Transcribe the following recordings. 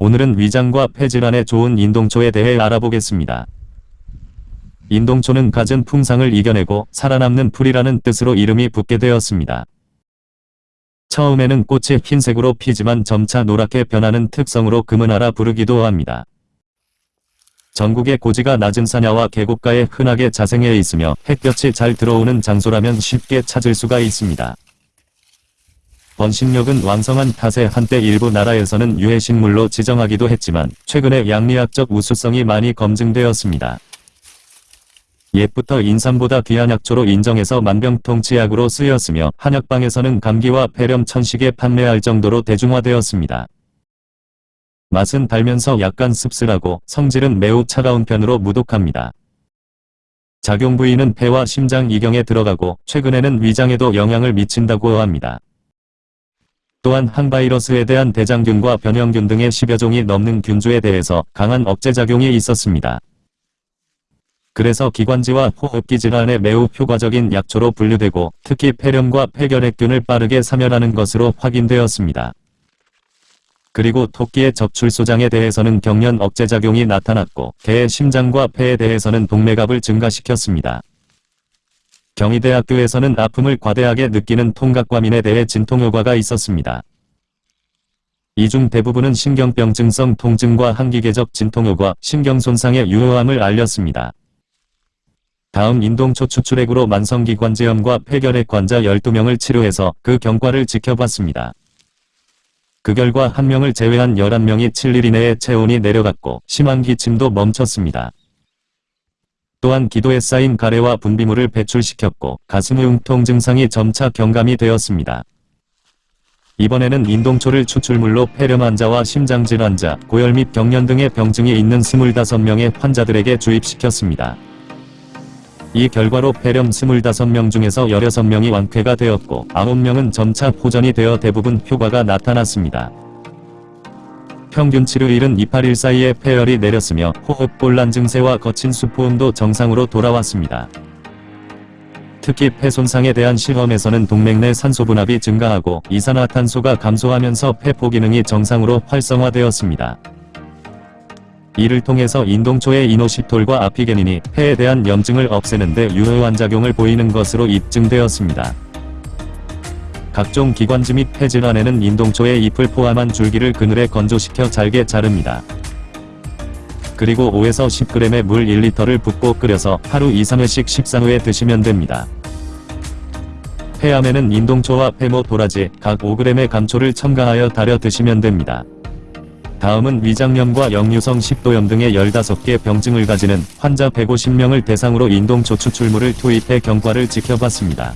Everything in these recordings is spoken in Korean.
오늘은 위장과 폐질환에 좋은 인동초에 대해 알아보겠습니다. 인동초는 갖은 풍상을 이겨내고 살아남는 풀이라는 뜻으로 이름이 붙게 되었습니다. 처음에는 꽃이 흰색으로 피지만 점차 노랗게 변하는 특성으로 금은하라 부르기도 합니다. 전국의 고지가 낮은 산야와 계곡가에 흔하게 자생해 있으며 햇볕이 잘 들어오는 장소라면 쉽게 찾을 수가 있습니다. 번식력은 왕성한 탓에 한때 일부 나라에서는 유해식물로 지정하기도 했지만 최근에 양리학적 우수성이 많이 검증되었습니다. 옛부터 인삼보다 귀한 약초로 인정해서 만병통치약으로 쓰였으며 한약방에서는 감기와 폐렴 천식에 판매할 정도로 대중화되었습니다. 맛은 달면서 약간 씁쓸하고 성질은 매우 차가운 편으로 무독합니다. 작용 부위는 폐와 심장 이경에 들어가고 최근에는 위장에도 영향을 미친다고 합니다. 또한 항바이러스에 대한 대장균과 변형균 등의 10여 종이 넘는 균주에 대해서 강한 억제작용이 있었습니다. 그래서 기관지와 호흡기 질환에 매우 효과적인 약초로 분류되고 특히 폐렴과 폐결핵균을 빠르게 사멸하는 것으로 확인되었습니다. 그리고 토끼의 적출소장에 대해서는 경련 억제작용이 나타났고 개의 심장과 폐에 대해서는 동맥압을 증가시켰습니다. 경희대학교에서는 아픔을 과대하게 느끼는 통각과민에 대해 진통효과가 있었습니다. 이 중 대부분은 신경병증성 통증과 항기계적 진통효과, 신경손상의 유효함을 알렸습니다. 다음 인동초 추출액으로 만성기관지염과 폐결핵 환자 12명을 치료해서 그 경과를 지켜봤습니다. 그 결과 한 명을 제외한 11명이 7일 이내에 체온이 내려갔고 심한 기침도 멈췄습니다. 또한 기도에 쌓인 가래와 분비물을 배출시켰고 가슴 흉통 증상이 점차 경감이 되었습니다. 이번에는 인동초를 추출물로 폐렴 환자와 심장질 환자, 고열 및 경련 등의 병증이 있는 25명의 환자들에게 주입시켰습니다. 이 결과로 폐렴 25명 중에서 16명이 완쾌가 되었고 9명은 점차 호전이 되어 대부분 효과가 나타났습니다. 평균 치료일은 2-8일 사이에 폐열이 내렸으며 호흡곤란 증세와 거친 수포음도 정상으로 돌아왔습니다. 특히 폐 손상에 대한 실험에서는 동맥 내 산소 분압이 증가하고 이산화탄소가 감소하면서 폐포 기능이 정상으로 활성화되었습니다. 이를 통해서 인동초의 이노시톨과 아피게닌이 폐에 대한 염증을 없애는 데 유효한 작용을 보이는 것으로 입증되었습니다. 각종 기관지 및 폐질환에는 인동초의 잎을 포함한 줄기를 그늘에 건조시켜 잘게 자릅니다. 그리고 5에서 10g의 물 1리터를 붓고 끓여서 하루 2-3회씩 식사 후에 드시면 됩니다. 폐암에는 인동초와 폐모 도라지 각 5g의 감초를 첨가하여 달여 드시면 됩니다. 다음은 위장염과 역류성 식도염 등의 15개 병증을 가지는 환자 150명을 대상으로 인동초 추출물을 투입해 경과를 지켜봤습니다.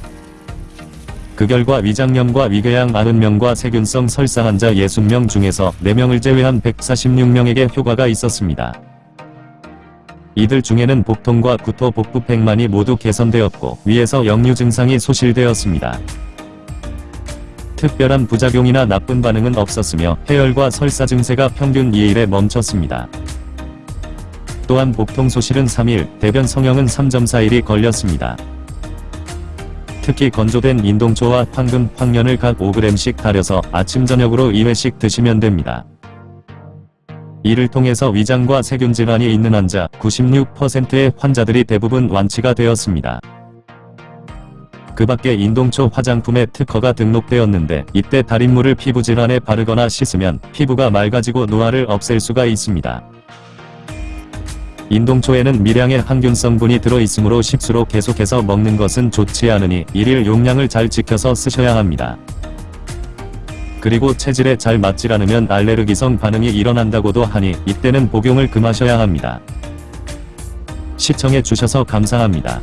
그 결과 위장염과 위궤양 90명과 세균성 설사 환자 60명 중에서 4명을 제외한 146명에게 효과가 있었습니다. 이들 중에는 복통과 구토 복부 팽만이 모두 개선되었고 위에서 역류 증상이 소실되었습니다. 특별한 부작용이나 나쁜 반응은 없었으며 해열과 설사 증세가 평균 2일에 멈췄습니다. 또한 복통 소실은 3일, 대변 성형은 3.4일이 걸렸습니다. 특히 건조된 인동초와 황금, 황련을 각 5g씩 달여서 아침 저녁으로 2회씩 드시면 됩니다. 이를 통해서 위장과 세균 질환이 있는 환자 96%의 환자들이 대부분 완치가 되었습니다. 그 밖에 인동초 화장품에 특허가 등록되었는데 이때 달인물을 피부질환에 바르거나 씻으면 피부가 맑아지고 노화를 없앨 수가 있습니다. 인동초에는 미량의 항균 성분이 들어있으므로 식수로 계속해서 먹는 것은 좋지 않으니 일일 용량을 잘 지켜서 쓰셔야 합니다. 그리고 체질에 잘 맞지 않으면 알레르기성 반응이 일어난다고도 하니 이때는 복용을 금하셔야 합니다. 시청해 주셔서 감사합니다.